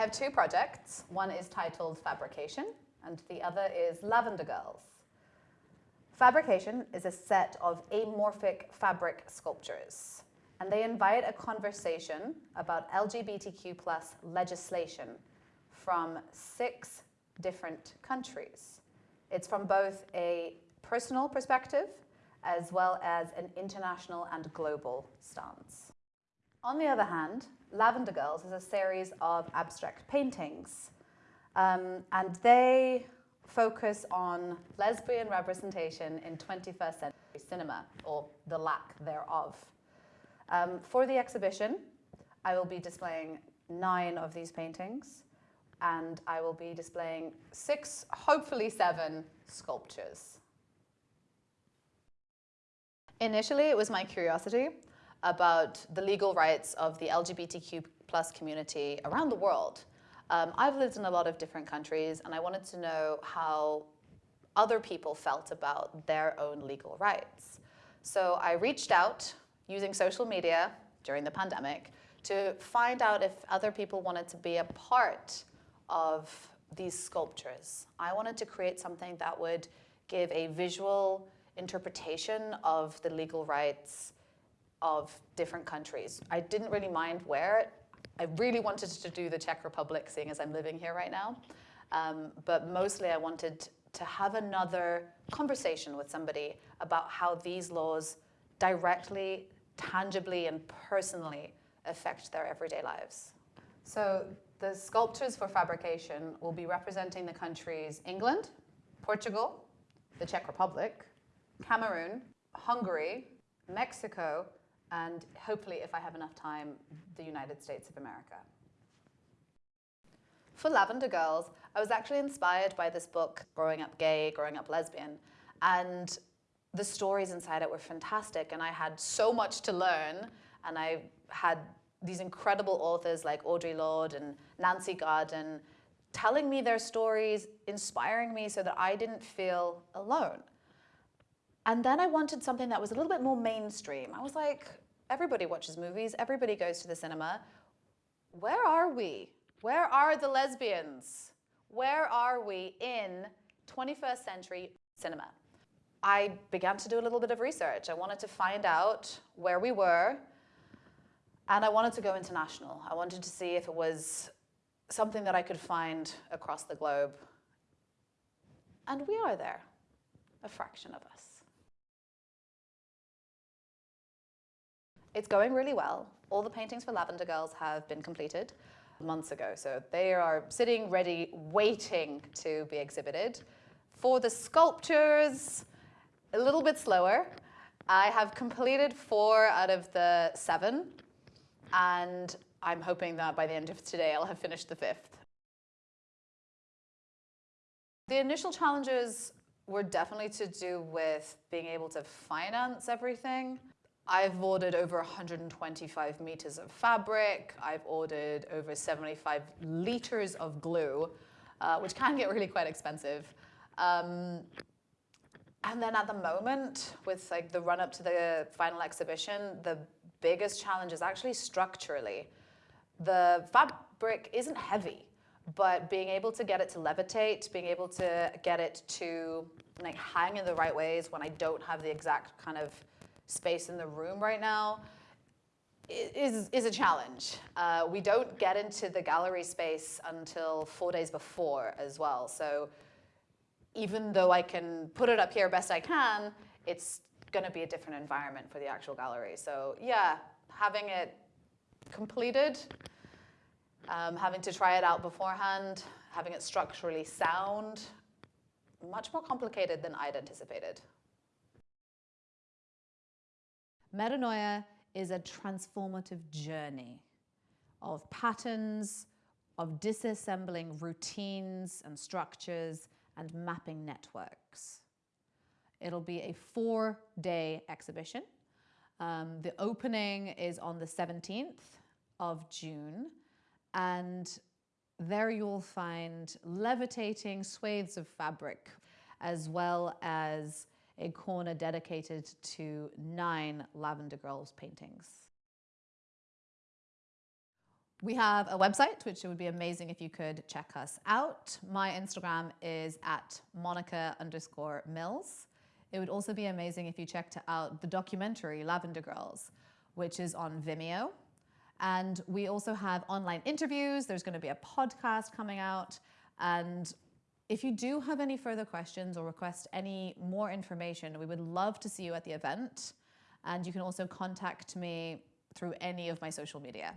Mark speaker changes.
Speaker 1: have two projects. One is titled Fabrication, and the other is Lavender Girls. Fabrication is a set of amorphic fabric sculptures, and they invite a conversation about LGBTQ plus legislation from six different countries. It's from both a personal perspective as well as an international and global stance. On the other hand, Lavender Girls is a series of abstract paintings, um, and they focus on lesbian representation in 21st century cinema, or the lack thereof. Um, for the exhibition, I will be displaying nine of these paintings, and I will be displaying six, hopefully seven, sculptures. Initially, it was my curiosity about the legal rights of the LGBTQ plus community around the world. Um, I've lived in a lot of different countries and I wanted to know how other people felt about their own legal rights. So I reached out using social media during the pandemic to find out if other people wanted to be a part of these sculptures. I wanted to create something that would give a visual interpretation of the legal rights of different countries. I didn't really mind where. I really wanted to do the Czech Republic, seeing as I'm living here right now. Um, but mostly I wanted to have another conversation with somebody about how these laws directly, tangibly, and personally affect their everyday lives. So the sculptures for fabrication will be representing the countries England, Portugal, the Czech Republic, Cameroon, Hungary, Mexico, and hopefully, if I have enough time, the United States of America. For Lavender Girls, I was actually inspired by this book, Growing Up Gay, Growing Up Lesbian, and the stories inside it were fantastic, and I had so much to learn, and I had these incredible authors like Audre Lorde and Nancy Garden telling me their stories, inspiring me so that I didn't feel alone. And then I wanted something that was a little bit more mainstream. I was like, everybody watches movies, everybody goes to the cinema. Where are we? Where are the lesbians? Where are we in 21st century cinema? I began to do a little bit of research. I wanted to find out where we were, and I wanted to go international. I wanted to see if it was something that I could find across the globe. And we are there, a fraction of us. It's going really well. All the paintings for Lavender Girls have been completed months ago. So they are sitting ready, waiting to be exhibited. For the sculptures, a little bit slower. I have completed four out of the seven, and I'm hoping that by the end of today, I'll have finished the fifth. The initial challenges were definitely to do with being able to finance everything. I've ordered over 125 meters of fabric. I've ordered over 75 liters of glue, uh, which can get really quite expensive. Um, and then at the moment, with like the run up to the final exhibition, the biggest challenge is actually structurally. The fabric isn't heavy, but being able to get it to levitate, being able to get it to like hang in the right ways when I don't have the exact kind of space in the room right now is, is a challenge. Uh, we don't get into the gallery space until four days before as well. So even though I can put it up here best I can, it's going to be a different environment for the actual gallery. So yeah, having it completed, um, having to try it out beforehand, having it structurally sound, much more complicated than I'd anticipated.
Speaker 2: Metanoia is a transformative journey of patterns, of disassembling routines and structures and mapping networks. It'll be a four-day exhibition. Um, the opening is on the 17th of June and there you'll find levitating swathes of fabric as well as a corner dedicated to nine Lavender Girls paintings. We have a website, which it would be amazing if you could check us out. My Instagram is at Monica underscore Mills. It would also be amazing if you checked out the documentary Lavender Girls, which is on Vimeo. And we also have online interviews. There's going to be a podcast coming out. And if you do have any further questions or request any more information, we would love to see you at the event. And you can also contact me through any of my social media.